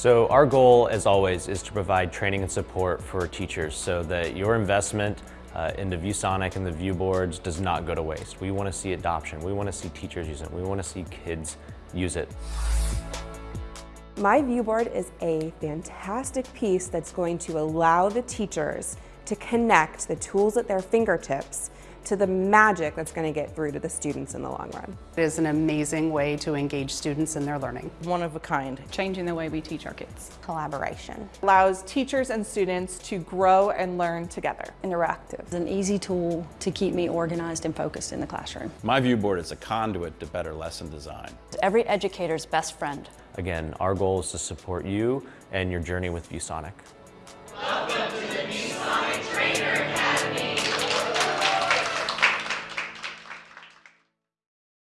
So our goal, as always, is to provide training and support for teachers so that your investment uh, into ViewSonic and the ViewBoards does not go to waste. We want to see adoption. We want to see teachers use it. We want to see kids use it. myViewBoard is a fantastic piece that's going to allow the teachers to connect the tools at their fingertips to the magic that's going to get through to the students in the long run. It is an amazing way to engage students in their learning. One of a kind. Changing the way we teach our kids. Collaboration. Allows teachers and students to grow and learn together. Interactive. It's an easy tool to keep me organized and focused in the classroom. myViewBoard is a conduit to better lesson design. It's every educator's best friend. Again, our goal is to support you and your journey with ViewSonic.